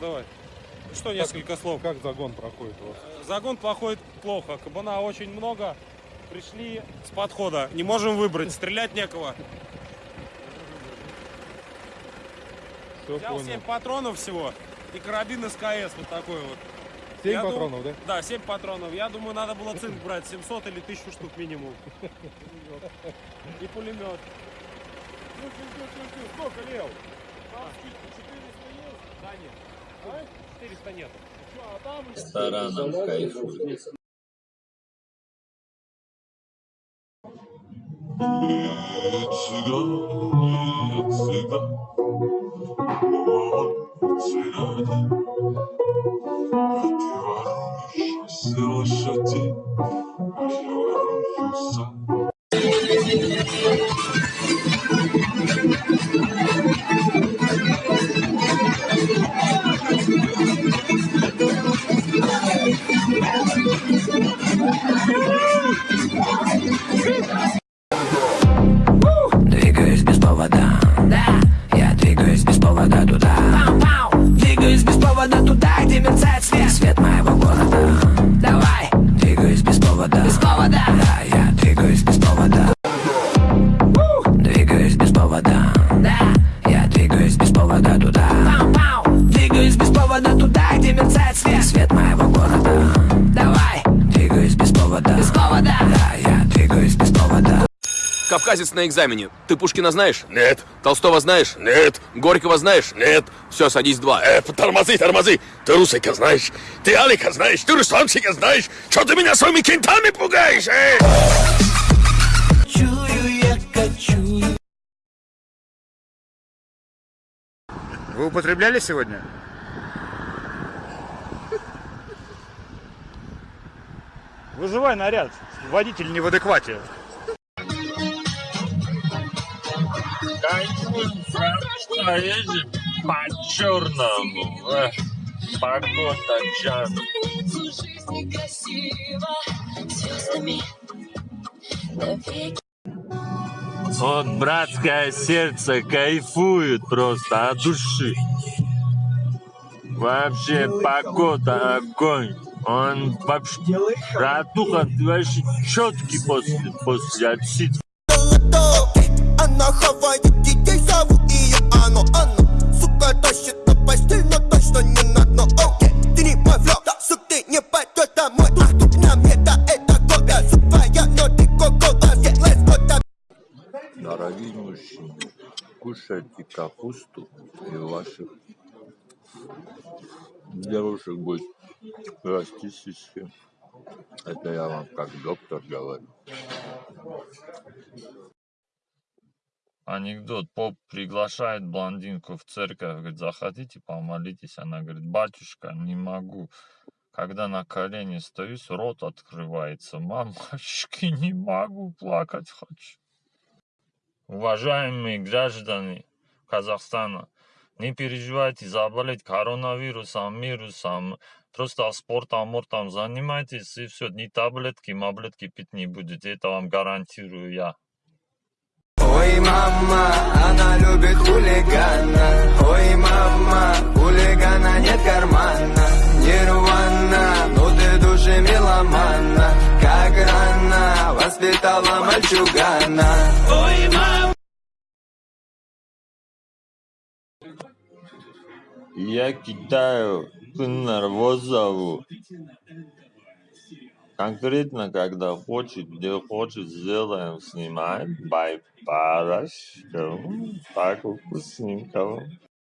давай. Что несколько слов? Как загон проходит у вас? Загон проходит плохо. Кабана очень много. Пришли с подхода. Не можем выбрать. Стрелять некого. Все Взял понял. 7 патронов всего. И карабин СКС вот такой вот. 7 Я дум- патронов, да? Да, 7 патронов. Я думаю, надо было цинк брать 700 или 1000 штук минимум. И пулемет. Сколько лев? Да нет. 400 нет. Ресторанам кайфует. цыгане, цыгане. Повода. Без повода. Да, я двигаюсь без повода. Двигаюсь без повода. Да. Я двигаюсь без повода туда. Двигаюсь без повода туда, Кавказец на экзамене. Ты Пушкина знаешь? Нет. Толстого знаешь? Нет. Горького знаешь? Нет. Все, садись два. Э, тормози, тормози. Ты Русика знаешь, ты Алика знаешь, ты Русланчика знаешь. Что ты меня своими кентами пугаешь, э? Вы употребляли сегодня? Вызывай наряд. Водитель не в адеквате. Кайфуем, поедем по-черному. Эх, Погода джан. Вот братское сердце кайфует просто от души. Вообще погода огонь. Он вообще, братуха, ты вообще четкий после, после отсид. Она хавает детей, зовут ее Оно, оно. Сука тащит на постель, но точно не на дно. Окей, ты не мой флоу, сук, ты не пойдешь домой. Тут, тут на мне, да, это кока Сук твоя, но ты кока Yeah, let's go, да Дорогие мужчины, кушайте капусту, и ваших девушек будет расти сиськи. Это я вам как доктор говорю. Анекдот. Поп приглашает блондинку в церковь, говорит, заходите, помолитесь. Она говорит, батюшка, не могу. Когда на колени стоюсь, рот открывается. Мамочки, не могу, плакать хочу. Уважаемые граждане Казахстана, не переживайте заболеть коронавирусом, вирусом. Просто спортом, мортом занимайтесь, и все. Ни таблетки, маблетки пить не будете. Это вам гарантирую я. Ой, мама, она любит хулигана. Ой, мама, хулигана нет кармана. Нирвана, ну ты души меломана. Как рано воспитала мальчугана. Ой, мама. Я кидаю к Нарвозову. Конкретно, когда хочет, где хочет, сделаем, снимаем. Бай, парашка. Так вкусненько.